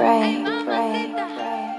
pray, pray, pray.